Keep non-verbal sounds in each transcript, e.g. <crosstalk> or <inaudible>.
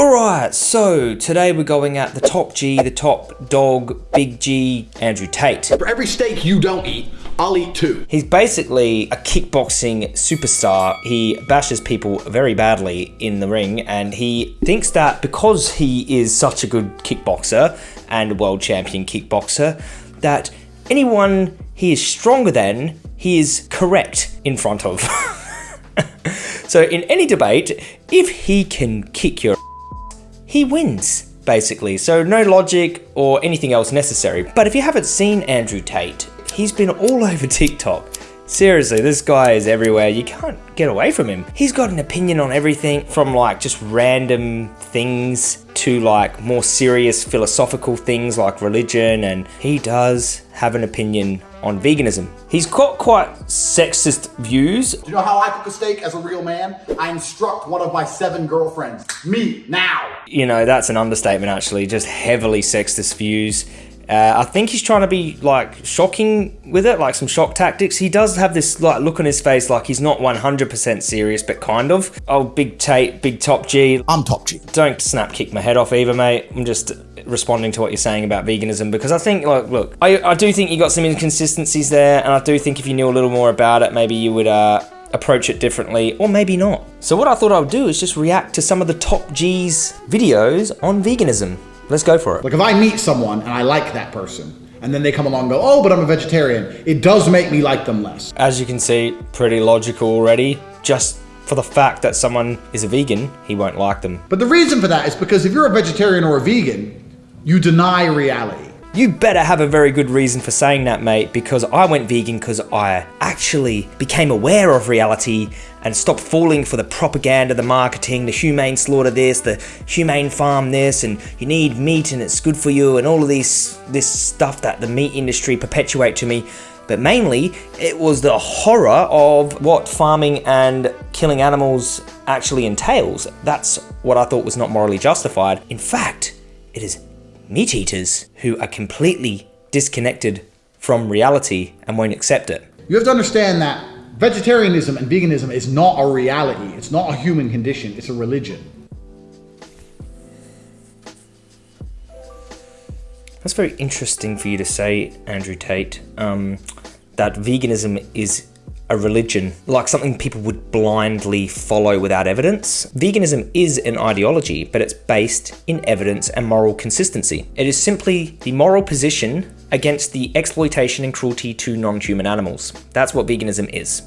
Alright, so today we're going at the top G, the top dog, Big G, Andrew Tate. For every steak you don't eat, I'll eat two. He's basically a kickboxing superstar. He bashes people very badly in the ring, and he thinks that because he is such a good kickboxer and world champion kickboxer, that anyone he is stronger than, he is correct in front of. <laughs> so in any debate, if he can kick your he wins, basically. So no logic or anything else necessary. But if you haven't seen Andrew Tate, he's been all <laughs> over TikTok. Seriously, this guy is everywhere. You can't get away from him. He's got an opinion on everything from like just random things to like more serious philosophical things like religion and he does have an opinion on veganism. He's got quite sexist views. Do you know how I cook a steak as a real man? I instruct one of my seven girlfriends. Me, now! You know, that's an understatement actually, just heavily sexist views. Uh, I think he's trying to be like shocking with it, like some shock tactics. He does have this like look on his face like he's not 100% serious, but kind of. Oh, big Tate, big top G. I'm top G. Don't snap kick my head off either, mate. I'm just responding to what you're saying about veganism because I think, like, look, I, I do think you got some inconsistencies there, and I do think if you knew a little more about it, maybe you would uh, approach it differently, or maybe not. So what I thought I would do is just react to some of the top G's videos on veganism. Let's go for it. Like if I meet someone and I like that person, and then they come along and go, oh, but I'm a vegetarian, it does make me like them less. As you can see, pretty logical already. Just for the fact that someone is a vegan, he won't like them. But the reason for that is because if you're a vegetarian or a vegan, you deny reality. You better have a very good reason for saying that, mate, because I went vegan because I actually became aware of reality and stopped falling for the propaganda, the marketing, the humane slaughter this, the humane farm this, and you need meat and it's good for you, and all of these this stuff that the meat industry perpetuate to me. But mainly, it was the horror of what farming and killing animals actually entails. That's what I thought was not morally justified. In fact, it is meat eaters who are completely disconnected from reality and won't accept it. You have to understand that vegetarianism and veganism is not a reality. It's not a human condition. It's a religion. That's very interesting for you to say, Andrew Tate, um, that veganism is a religion, like something people would blindly follow without evidence. Veganism is an ideology, but it's based in evidence and moral consistency. It is simply the moral position against the exploitation and cruelty to non-human animals. That's what veganism is.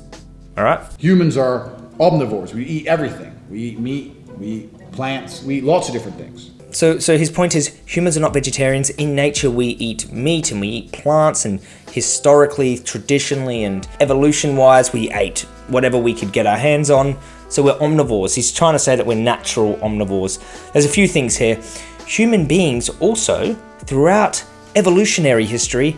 All right? Humans are omnivores. We eat everything. We eat meat, we eat plants, we eat lots of different things. So, so his point is humans are not vegetarians. In nature, we eat meat and we eat plants and historically, traditionally, and evolution-wise, we ate whatever we could get our hands on. So we're omnivores. He's trying to say that we're natural omnivores. There's a few things here. Human beings also, throughout evolutionary history,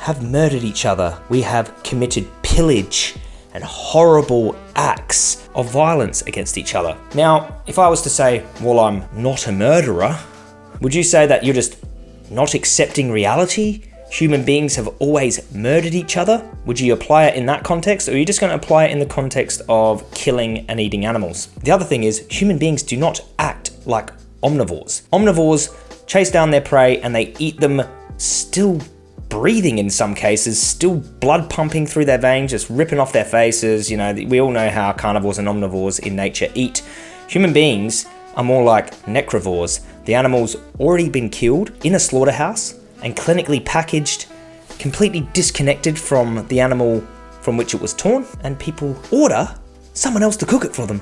have murdered each other. We have committed pillage and horrible acts of violence against each other. Now, if I was to say, well, I'm not a murderer, would you say that you're just not accepting reality? Human beings have always murdered each other? Would you apply it in that context, or are you just going to apply it in the context of killing and eating animals? The other thing is, human beings do not act like omnivores. Omnivores chase down their prey and they eat them still breathing in some cases, still blood pumping through their veins, just ripping off their faces. You know, we all know how carnivores and omnivores in nature eat. Human beings are more like necrovores. The animal's already been killed in a slaughterhouse and clinically packaged, completely disconnected from the animal from which it was torn, and people order someone else to cook it for them,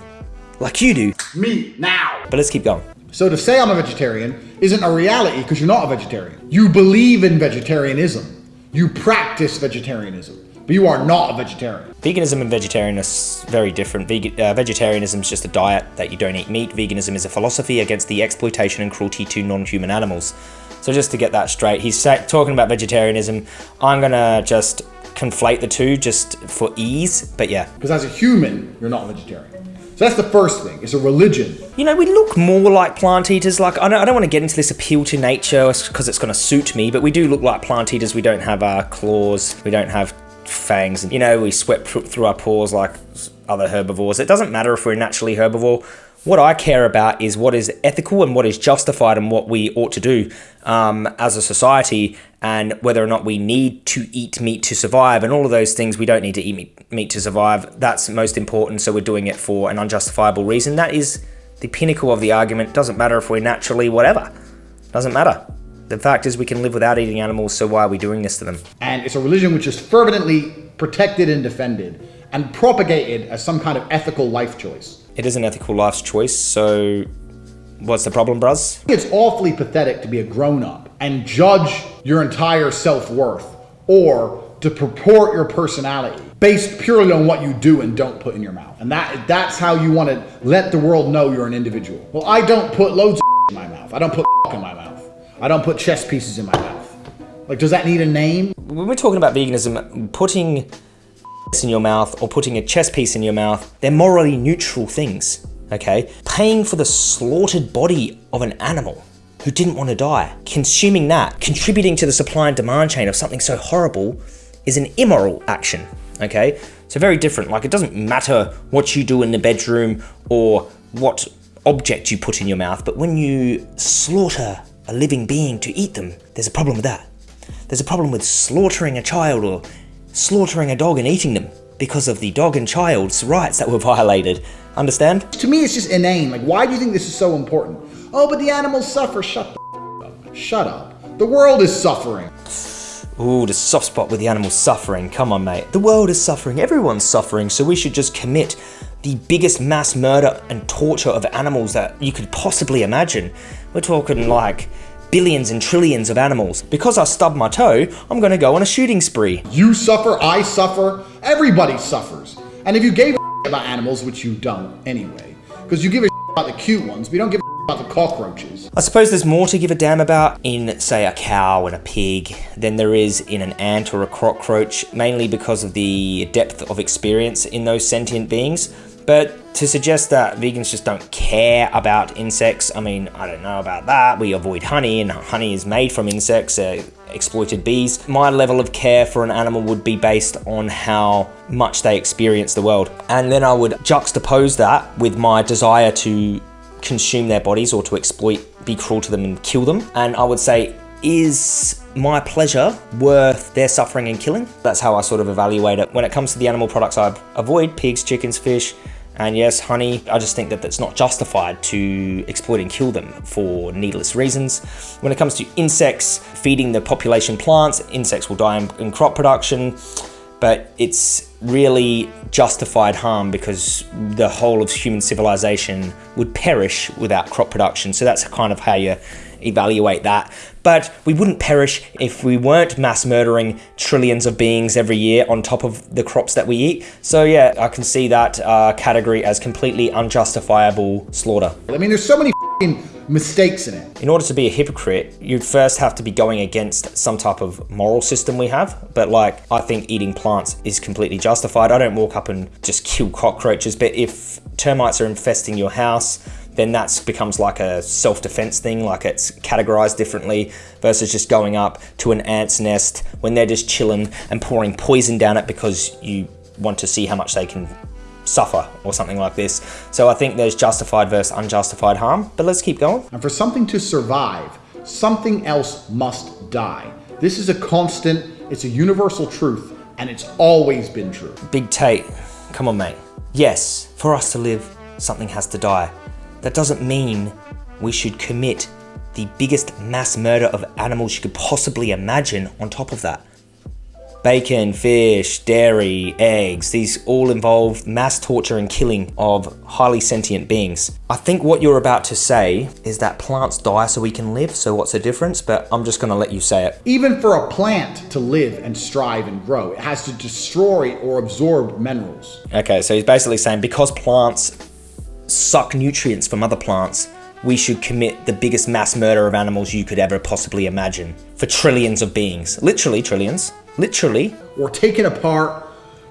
like you do. Me, now! But let's keep going. So to say I'm a vegetarian isn't a reality because you're not a vegetarian. You believe in vegetarianism. You practice vegetarianism, but you are not a vegetarian. Veganism and vegetarianism are very different. Veg uh, vegetarianism is just a diet that you don't eat meat. Veganism is a philosophy against the exploitation and cruelty to non-human animals. So just to get that straight, he's talking about vegetarianism. I'm gonna just conflate the two just for ease, but yeah. Because as a human, you're not a vegetarian. So that's the first thing, it's a religion. You know, we look more like plant eaters. Like, I don't, I don't want to get into this appeal to nature because it's going to suit me, but we do look like plant eaters. We don't have our claws, we don't have fangs, and you know, we sweat through our pores like other herbivores. It doesn't matter if we're naturally herbivore. What I care about is what is ethical and what is justified and what we ought to do um, as a society and whether or not we need to eat meat to survive and all of those things. We don't need to eat meat, meat to survive. That's most important. So we're doing it for an unjustifiable reason. That is the pinnacle of the argument. Doesn't matter if we're naturally whatever. Doesn't matter. The fact is we can live without eating animals, so why are we doing this to them? And it's a religion which is fervently protected and defended and propagated as some kind of ethical life choice. It is an ethical life's choice, so what's the problem, bruz? It's awfully pathetic to be a grown up and judge your entire self worth or to purport your personality based purely on what you do and don't put in your mouth. And that that's how you want to let the world know you're an individual. Well, I don't put loads of in my mouth. I don't put in my mouth. I don't put chess pieces in my mouth. Like, does that need a name? When we're talking about veganism, putting in your mouth or putting a chess piece in your mouth, they're morally neutral things, okay? Paying for the slaughtered body of an animal who didn't want to die, consuming that, contributing to the supply and demand chain of something so horrible is an immoral action, okay? So very different. Like it doesn't matter what you do in the bedroom or what object you put in your mouth, but when you slaughter a living being to eat them, there's a problem with that. There's a problem with slaughtering a child or slaughtering a dog and eating them because of the dog and child's rights that were <laughs> violated. Understand? To me, it's just inane. Like, why do you think this is so important? Oh, but the animals suffer. Shut the up. Shut up. The world is suffering. Ooh, the soft spot with the animals suffering. Come on, mate. The world is suffering. Everyone's suffering. So we should just commit the biggest mass murder and torture of animals that you could possibly imagine. We're talking like billions and trillions of animals. Because I stubbed my toe, I'm gonna go on a shooting spree. You suffer, I suffer, everybody suffers. And if you gave a about animals, which you don't anyway, because you give a about the cute ones, but you don't give a about the cockroaches. I suppose there's more to give a damn about in, say, a cow and a pig than there is in an ant or a cockroach, mainly because of the depth of experience in those sentient beings. But to suggest that vegans just don't care about insects, I mean, I don't know about that. We avoid honey, and honey is made from insects, uh, exploited bees. My level of care for an animal would be based on how much they experience the world. And then I would juxtapose that with my desire to consume their bodies or to exploit, be cruel to them, and kill them. And I would say, is my pleasure worth their suffering and killing? That's how I sort of evaluate it. When it comes to the animal products I avoid, pigs, chickens, fish, and yes, honey, I just think that that's not justified to exploit and kill them for needless reasons. When it comes to insects, feeding the population plants, insects will die in, in crop production, but it's really justified harm because the whole of human civilization would perish without crop production. So that's kind of how you evaluate that. But we wouldn't perish if we weren't mass murdering trillions of beings every year on top of the crops that we eat. So yeah, I can see that uh, category as completely unjustifiable slaughter. I mean, there's so many mistakes in it. In order to be a hypocrite, you'd first have to be going against some type of moral system we have. But like, I think eating plants is completely justified. I don't walk up and just kill cockroaches, but if termites are infesting your house, then that becomes like a self-defense thing, like it's categorized differently versus just going up to an ant's nest when they're just chilling and pouring poison down it because you want to see how much they can suffer or something like this. So I think there's justified versus unjustified harm, but let's keep going. And for something to survive, something else must die. This is a constant, it's a universal truth, and it's always been true. Big Tate, come on mate. Yes, for us to live, something has to die. That doesn't mean we should commit the biggest mass murder of animals you could possibly imagine on top of that. Bacon, fish, dairy, eggs, these all involve mass torture and killing of highly sentient beings. I think what you're about to say is that plants die so we can live, so what's the difference? But I'm just gonna let you say it. Even for a plant to live and strive and grow, it has to destroy or absorb minerals. Okay, so he's basically saying because plants suck nutrients from other plants, we should commit the biggest mass murder of animals you could ever possibly imagine for trillions of beings. Literally trillions. Literally. Or taken apart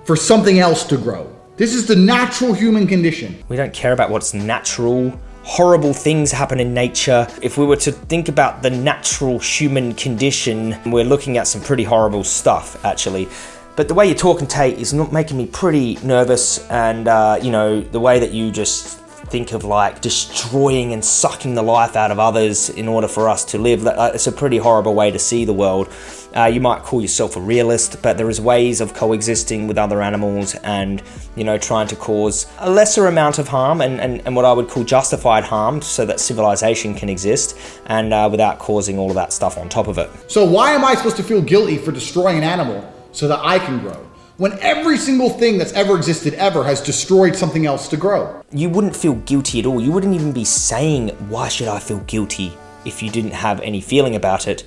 for something else to grow. This is the natural human condition. We don't care about what's natural. Horrible things happen in nature. If we were to think about the natural human condition, we're looking at some pretty horrible stuff, actually. But the way you're talking, Tate, is not making me pretty nervous, and uh, you know the way that you just think of like destroying and sucking the life out of others in order for us to live. It's a pretty horrible way to see the world. Uh, you might call yourself a realist, but there is ways of coexisting with other animals and, you know, trying to cause a lesser amount of harm and, and, and what I would call justified harm so that civilization can exist and uh, without causing all of that stuff on top of it. So why am I supposed to feel guilty for destroying an animal so that I can grow? When every single thing that's ever existed ever has destroyed something else to grow. You wouldn't feel guilty at all. You wouldn't even be saying, why should I feel guilty if you didn't have any feeling about it.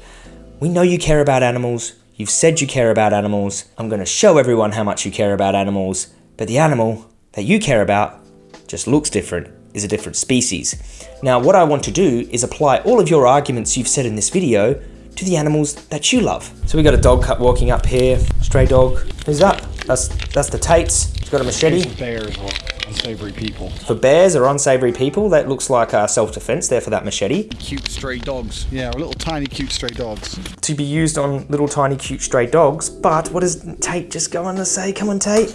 We know you care about animals. You've said you care about animals. I'm going to show everyone how much you care about animals. But the animal that you care about just looks different, is a different species. Now, what I want to do is apply all of your arguments you've said in this video to the animals that you love. So we got a dog cut walking up here, stray dog. Who's that? That's that's the Tates. He's got a machete. Bears or unsavory people. For bears or unsavory people, that looks like uh, self-defense there for that machete. Cute stray dogs. Yeah, little tiny cute stray dogs. To be used on little tiny cute stray dogs, but what does Tate just go on to say? Come on, Tate.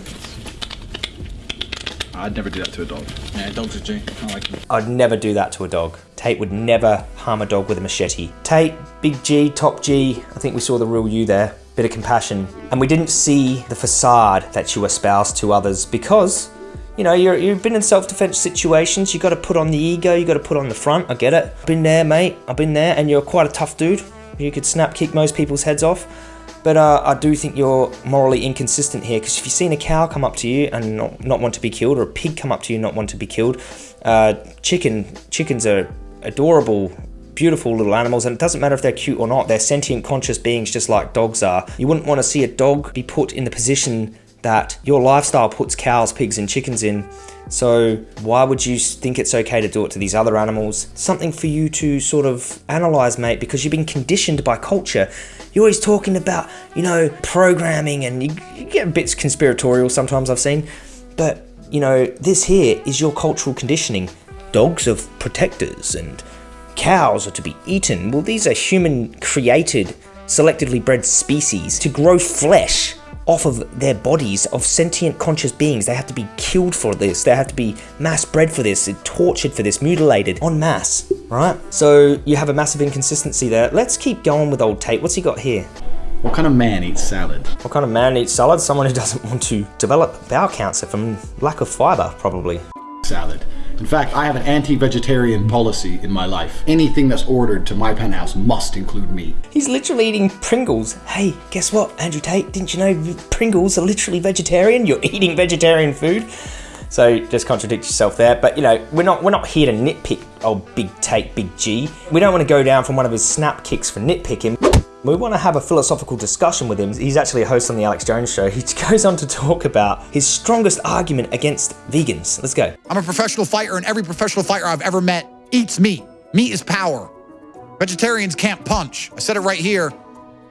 I'd never do that to a dog. Yeah, dogs are G. I like them. I'd never do that to a dog. Tate would never harm a dog with a machete. Tate, big G, top G. I think we saw the real you there. Bit of compassion. And we didn't see the facade that you espouse to others because you know, you have been in self-defense situations. You got to put on the ego. You got to put on the front. I get it. I've been there, mate. I've been there, and you're quite a tough dude. You could snap kick most people's heads off. But uh, I do think you're morally inconsistent here because if you've seen a cow come up to you and not, not want to be killed, or a pig come up to you and not want to be killed, uh, chicken chickens are adorable beautiful little animals and it doesn't matter if they're cute or not they're sentient conscious beings just like dogs are you wouldn't want to see a dog be put in the position that your lifestyle puts cows, pigs, and chickens in. So, why would you think it's okay to do it to these other animals? Something for you to sort of analyze, mate, because you've been conditioned by culture. You're always talking about, you know, programming, and you, you get bits conspiratorial sometimes, I've seen. But, you know, this here is your cultural conditioning. Dogs are protectors, and cows are to be eaten. Well, these are human created, selectively bred species to grow flesh off of their bodies of sentient conscious beings. They have to be killed for this. They have to be mass bred for this, tortured for this, mutilated en masse, right? So you have a massive inconsistency there. Let's keep going with old Tate. What's he got here? What kind of man eats salad? What kind of man eats salad? Someone who doesn't want to develop bowel cancer from lack of fiber, probably. Salad. In fact, I have an anti-vegetarian policy in my life. Anything that's ordered to my penthouse must include meat. He's literally eating Pringles. Hey, guess what, Andrew Tate? Didn't you know Pringles are literally vegetarian? You're eating vegetarian food. So just contradict yourself there. But you know, we're not we're not here to nitpick old Big Tate, Big G. We don't want to go down from one of his snap kicks for nitpicking. We want to have a philosophical discussion with him. He's actually a host on the Alex Jones show. He <laughs> goes on to talk about his strongest argument against vegans. Let's go. I'm a professional fighter, and every professional fighter I've ever met eats meat. Meat is power. Vegetarians can't punch. I said it right here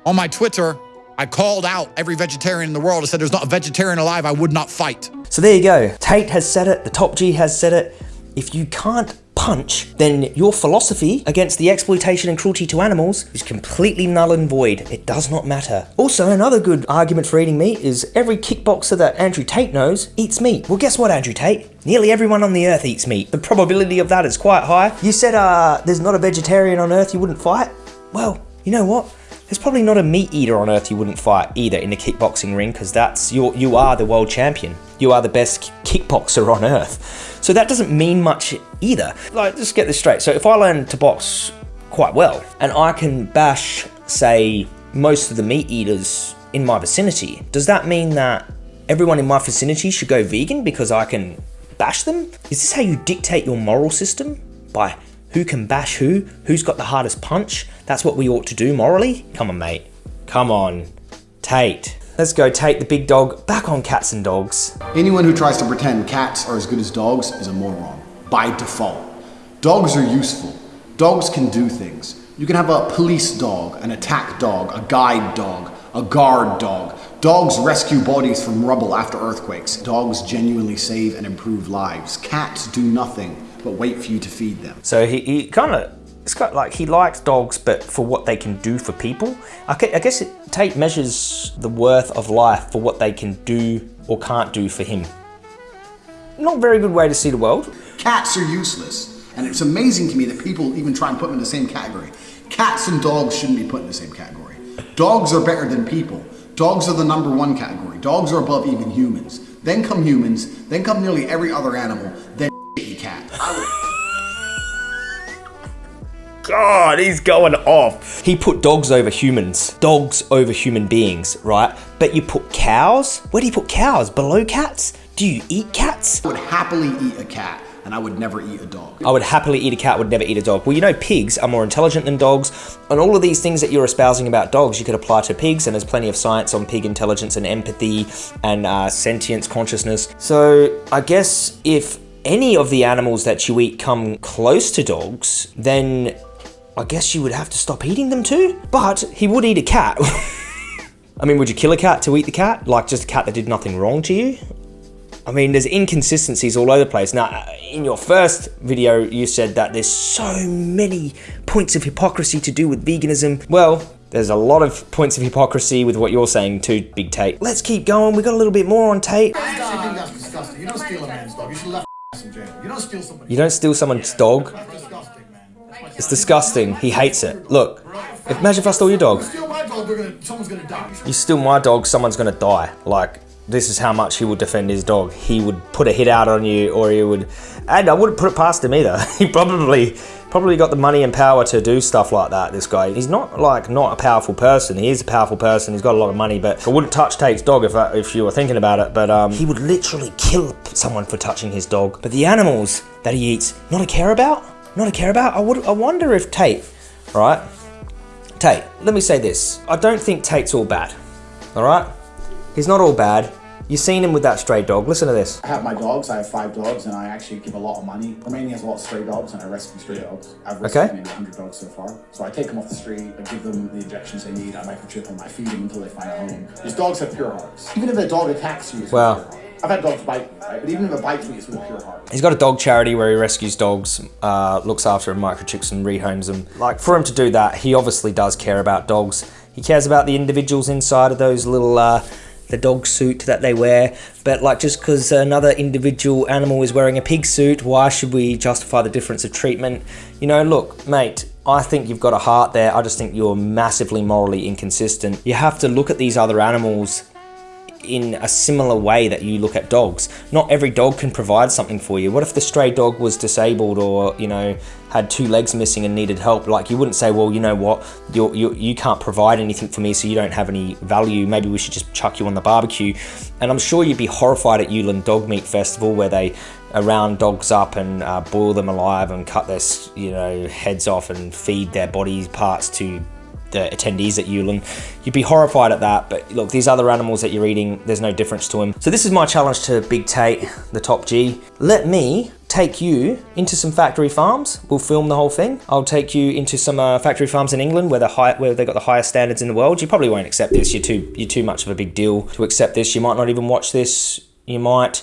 on my Twitter. I called out every vegetarian in the world. I said there's not a vegetarian alive I would not fight. So there you go. Tate has said it. The top G has said it. If you can't punch, then your philosophy against the exploitation and cruelty to animals is completely null and void. It does not matter. Also, another good argument for eating meat is every kickboxer that Andrew Tate knows eats meat. Well, guess what, Andrew Tate? Nearly everyone on the earth eats meat. The probability of that is quite high. You said uh, there's not a vegetarian on earth you wouldn't fight? Well, you know what? There's probably not a meat eater on earth you wouldn't fight either in a kickboxing ring because that's you you are the world champion. You are the best kickboxer on earth. So that doesn't mean much either. Like, just get this straight. So if I learn to box quite well and I can bash, say, most of the meat eaters in my vicinity, does that mean that everyone in my vicinity should go vegan because I can bash them? Is this how you dictate your moral system? By who can bash who? Who's got the hardest punch? That's what we ought to do morally? Come on, mate. Come on. Tate. Let's go take the big dog back on cats and dogs. Anyone who tries to pretend cats are as good as dogs is a moron, by default. Dogs are useful. Dogs can do things. You can have a police dog, an attack dog, a guide dog, a guard dog. Dogs rescue bodies from rubble after earthquakes. Dogs genuinely save and improve lives. Cats do nothing but wait for you to feed them. So he, he kind of it's got like he likes dogs, but for what they can do for people. I guess it, Tate measures the worth of life for what they can do or can't do for him. not very good way to see the world. Cats are useless. And it's amazing to me that people even try and put them in the same category. Cats and dogs shouldn't be put in the same category. Dogs are better than people. Dogs are the number one category. Dogs are above even humans. Then come humans, then come nearly every other animal, then God, he's going off. He put dogs over humans, dogs over human beings, right? But you put cows? Where do you put cows? Below cats? Do you eat cats? I would happily eat a cat and I would never eat a dog. I would happily eat a cat, would never eat a dog. Well, you know, pigs are more intelligent than dogs, and all of these things that you're espousing about dogs, you could apply to pigs, and there's plenty of science on pig intelligence and empathy and uh, sentience, consciousness. So I guess if any of the animals that you eat come close to dogs, then I guess you would have to stop eating them too. But he would eat a cat. <laughs> I mean, would you kill a cat to eat the cat? Like just a cat that did nothing wrong to you? I mean, there's inconsistencies all over the place. Now, uh, in your first video, you said that there's so many points of hypocrisy to do with veganism. Well, there's a lot of points of hypocrisy with what you're saying too, Big Tate. Let's keep going. We got a little bit more on Tate. I actually think that's disgusting. You don't steal a man's dog. You should <laughs> jail. You don't steal somebody. You don't steal someone's dog. That's disgusting, man. It's disgusting. He hates it. Look, imagine if I stole your dog. Steal my dog, they're gonna, someone's gonna die. You steal my dog, someone's gonna die. Like, this is how much he would defend his dog. He would put a hit out on you, or he would, and I wouldn't put it past him either. <laughs> He probably, probably got the money and power to do stuff like that. This guy, he's not like not a powerful person. He is a powerful person. He's got a lot of money, but I wouldn't touch Tate's dog if I, if you were thinking about it. But um, he would literally kill someone for touching his dog. But the animals that he eats, not a care about, not a care about. I would, I wonder if Tate, right? Tate, let me say this. I don't think Tate's all bad. All right. He's not all bad. You've seen him with that stray dog. Listen to this. I have my dogs. I have five dogs, and I actually give a lot of money. Romania has a lot of stray dogs, and I rescue stray dogs. I've rescued Okay. maybe 100 dogs so far. So I take them off the street, I give them the injections they need, I microchip them, I feed them until they find a home. These dogs have pure hearts. Even if a dog attacks you, it's Wow. With a pure heart. I've had dogs bite me, right? But even if it bites me, it's with a pure heart. He's got a dog charity where he rescues dogs, uh, looks after them, microchips and rehomes them. Like for him to do that, he obviously does care about dogs. He cares about the individuals inside of those little uh, the dog suit that they wear. But like just because another individual animal is wearing a pig suit, why should we justify the difference of treatment? You know, look, mate. I think you've got a heart there. I just think you're massively morally inconsistent. You have to look at these other animals in a similar way that you look at dogs. Not every dog can provide something for you. What if the stray dog was disabled or, you know, had two legs missing and needed help? Like, you wouldn't say, well, you know what, you're, you you can't provide anything for me, so you don't have any value. Maybe we should just chuck you on the barbecue. And I'm sure you'd be horrified at Yulin Dog Meat Festival where they round dogs up and uh, boil them alive and cut their, you know, heads off and feed their body parts to the attendees at Yulin. You'd be horrified at that, but look, these other animals that you're eating, there's no difference to them. So this is my challenge to Big Tate, the top G. Let me take you into some factory farms. We'll film the whole thing. I'll take you into some uh, factory farms in England where the high, where they got the highest standards in the world. You probably won't accept this. You're too you're too much of a big deal to accept this. You might not even watch this. You might.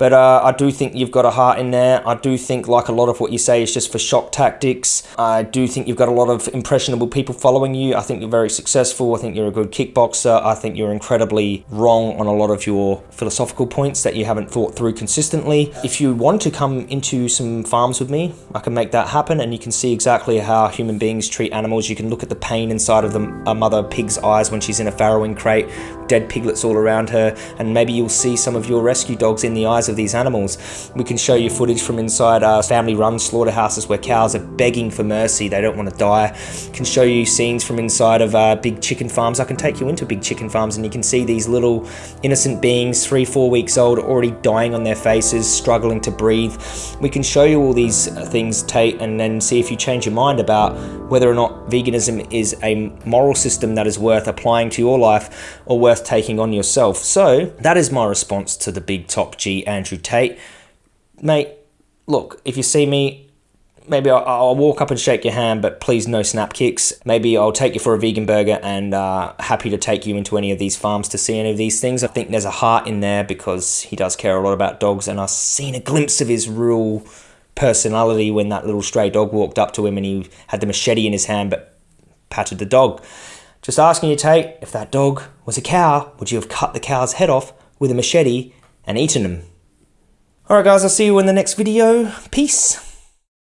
But uh, I do think you've got a heart in there. I do think, like a lot of what you say, is just for shock tactics. I do think you've got a lot of impressionable people following you. I think you're very successful. I think you're a good kickboxer. I think you're incredibly wrong on a lot of your philosophical points that you haven't thought through consistently. If you want to come into some farms with me, I can make that happen and you can see exactly how human beings treat animals. You can look at the pain inside of the, a mother pig's eyes when she's in a farrowing crate, dead piglets all around her, and maybe you'll see some of your rescue dogs in the eyes of these animals. We can show you footage from inside uh, family-run slaughterhouses where cows are begging for mercy; they don't want to die. Can show you scenes from inside of uh, big chicken farms. I can take you into big chicken farms, and you can see these little innocent beings, three, four weeks old, already dying on their faces, struggling to breathe. We can show you all these uh, things, Tate, and then see if you change your mind about whether or not veganism is a moral system that is worth applying to your life or worth taking on yourself. So that is my response to the big top G, Andrew Tate. Mate, look, if you see me, maybe I'll, I'll walk up and shake your hand, but please no snap kicks. Maybe I'll take you for a vegan burger and uh, happy to take you into any of these farms to see any of these things. I think there's a heart in there because he does care a lot about dogs, and I've seen a glimpse of his real personality when that little stray dog walked up to him and he had the machete in his hand but patted the dog. Just asking you, Tate, if that dog was a cow, would you have cut the cow's head off with a machete and eaten him? Alright guys, I'll see you in the next video. Peace.